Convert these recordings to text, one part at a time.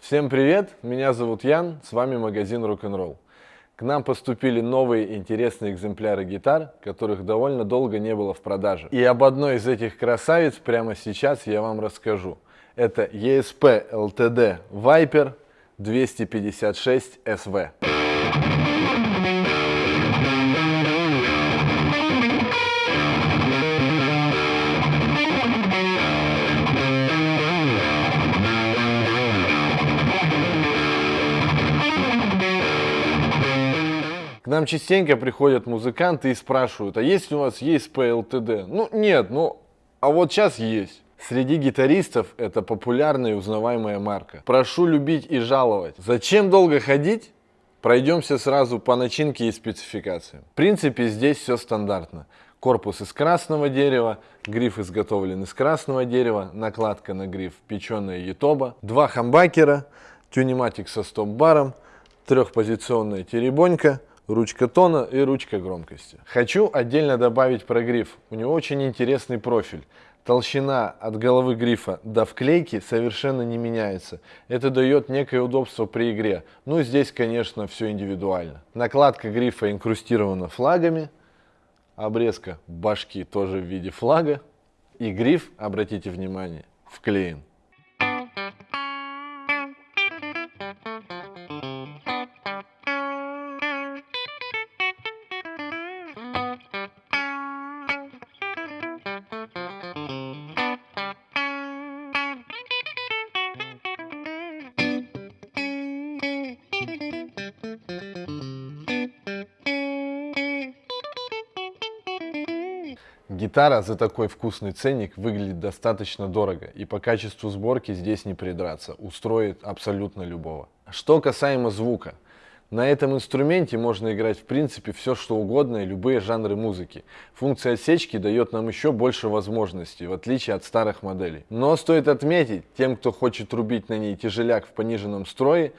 Всем привет, меня зовут Ян, с вами магазин Rock'n'Roll. К нам поступили новые интересные экземпляры гитар, которых довольно долго не было в продаже. И об одной из этих красавиц прямо сейчас я вам расскажу. Это ESP LTD Viper 256 SV. Нам частенько приходят музыканты и спрашивают, а есть у вас есть PLTD? Ну нет, ну а вот сейчас есть. Среди гитаристов это популярная и узнаваемая марка. Прошу любить и жаловать. Зачем долго ходить? Пройдемся сразу по начинке и спецификациям. В принципе, здесь все стандартно. Корпус из красного дерева, гриф изготовлен из красного дерева, накладка на гриф печеная етоба, два хамбакера, тюниматик со стоп-баром, трехпозиционная теребонька, ручка тона и ручка громкости. Хочу отдельно добавить про гриф. У него очень интересный профиль. Толщина от головы грифа до вклейки совершенно не меняется. Это дает некое удобство при игре. Ну, здесь, конечно, все индивидуально. Накладка грифа инкрустирована флагами. Обрезка башки тоже в виде флага. И гриф, обратите внимание, вклеен. Гитара за такой вкусный ценник выглядит достаточно дорого, и по качеству сборки здесь не придраться, устроит абсолютно любого. Что касаемо звука. На этом инструменте можно играть в принципе все что угодно и любые жанры музыки. Функция отсечки дает нам еще больше возможностей, в отличие от старых моделей. Но стоит отметить, тем кто хочет рубить на ней тяжеляк в пониженном строе,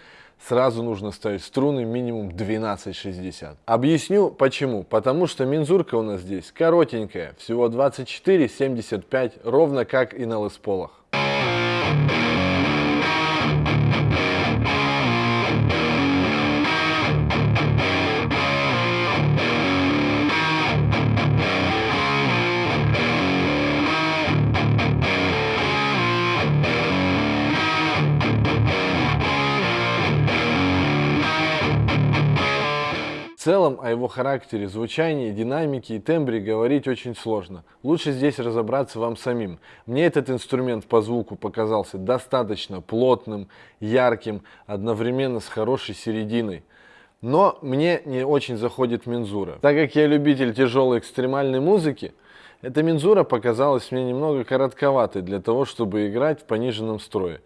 сразу нужно ставить струны минимум 12,60. Объясню почему. Потому что мензурка у нас здесь коротенькая, всего 24,75, ровно как и на лесполах. Целом о его характере, звучании, динамике и тембре говорить очень сложно. Лучше здесь разобраться вам самим. Мне этот инструмент по звуку показался достаточно плотным, ярким, одновременно с хорошей серединой. Но мне не очень заходит мензура. Так как я любитель тяжелой экстремальной музыки, эта мензура показалась мне немного коротковатой для того, чтобы играть в пониженном строе.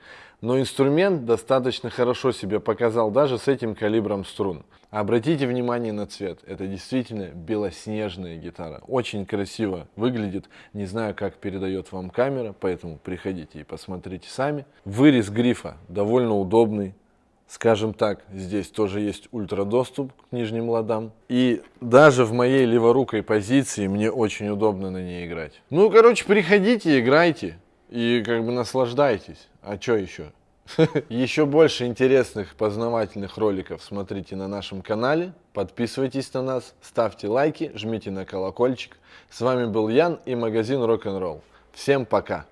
Но инструмент достаточно хорошо себя показал даже с этим калибром струн. Обратите внимание на цвет. Это действительно белоснежная гитара. Очень красиво выглядит. Не знаю, как передает вам камера, поэтому приходите и посмотрите сами. Вырез грифа довольно удобный. Скажем так, здесь тоже есть ультрадоступ к нижним ладам. И даже в моей леворукой позиции мне очень удобно на ней играть. Ну, короче, приходите, играйте и как бы наслаждайтесь. А что еще? Еще больше интересных познавательных роликов смотрите на нашем канале. Подписывайтесь на нас, ставьте лайки, жмите на колокольчик. С вами был Ян и магазин Rock'n'Roll. Всем пока!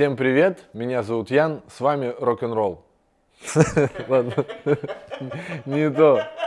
Всем привет, меня зовут Ян, с вами Рок-н-ролл. Ладно, не то.